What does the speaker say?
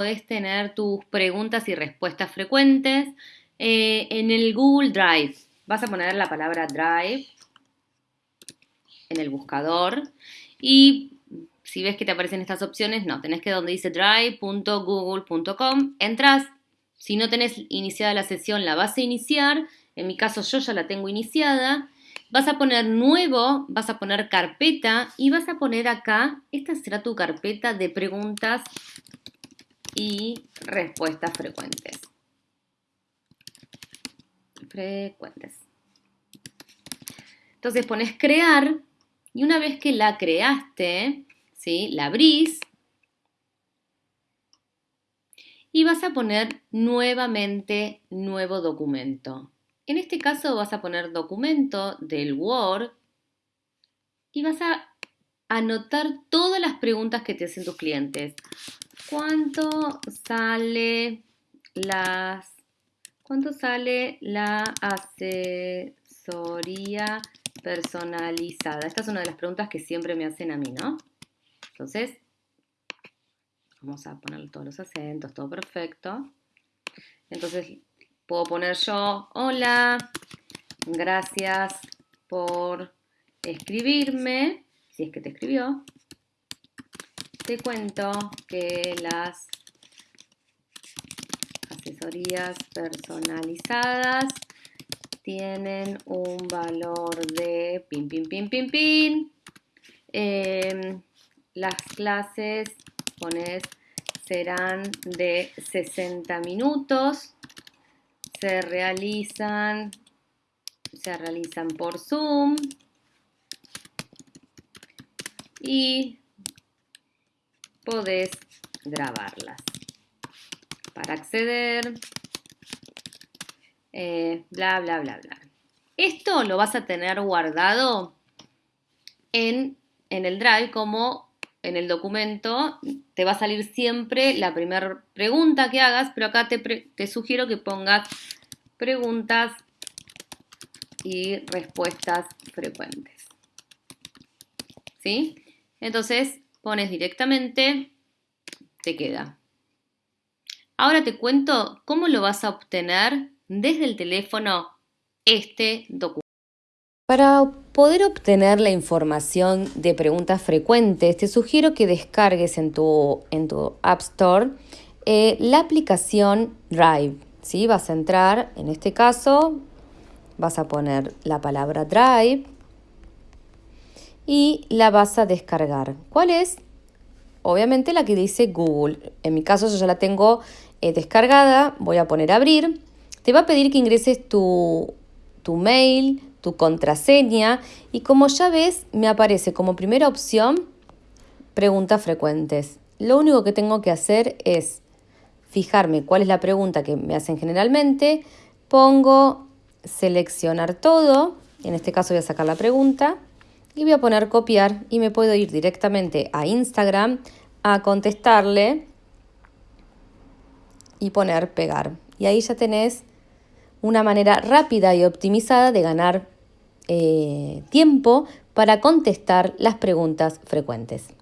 podés tener tus preguntas y respuestas frecuentes eh, en el Google Drive. Vas a poner la palabra Drive en el buscador y si ves que te aparecen estas opciones, no, tenés que donde dice drive.google.com, entras, si no tenés iniciada la sesión la vas a iniciar, en mi caso yo ya la tengo iniciada, vas a poner nuevo, vas a poner carpeta y vas a poner acá, esta será tu carpeta de preguntas y respuestas frecuentes. Frecuentes. Entonces pones crear y una vez que la creaste, ¿sí? la abrís y vas a poner nuevamente nuevo documento. En este caso vas a poner documento del Word y vas a anotar todas las preguntas que te hacen tus clientes. ¿Cuánto sale las cuánto sale la asesoría personalizada? Esta es una de las preguntas que siempre me hacen a mí, ¿no? Entonces, vamos a poner todos los acentos, todo perfecto. Entonces, puedo poner yo, hola, gracias por escribirme, si es que te escribió te cuento que las asesorías personalizadas tienen un valor de pin, pin, pin, pin, pin. Em, las clases, pones, serán de 60 minutos. Se realizan, se realizan por Zoom. Y podés grabarlas. Para acceder, eh, bla, bla, bla, bla. Esto lo vas a tener guardado en, en el Drive como en el documento. Te va a salir siempre la primera pregunta que hagas, pero acá te, te sugiero que pongas preguntas y respuestas frecuentes. ¿Sí? Entonces, pones directamente, te queda. Ahora te cuento cómo lo vas a obtener desde el teléfono este documento. Para poder obtener la información de preguntas frecuentes, te sugiero que descargues en tu, en tu App Store eh, la aplicación Drive. ¿sí? Vas a entrar, en este caso, vas a poner la palabra Drive y la vas a descargar. ¿Cuál es? Obviamente la que dice Google. En mi caso yo ya la tengo eh, descargada, voy a poner abrir. Te va a pedir que ingreses tu, tu mail, tu contraseña y como ya ves me aparece como primera opción preguntas frecuentes. Lo único que tengo que hacer es fijarme cuál es la pregunta que me hacen generalmente, pongo seleccionar todo, en este caso voy a sacar la pregunta y voy a poner copiar y me puedo ir directamente a Instagram a contestarle y poner pegar. Y ahí ya tenés una manera rápida y optimizada de ganar eh, tiempo para contestar las preguntas frecuentes.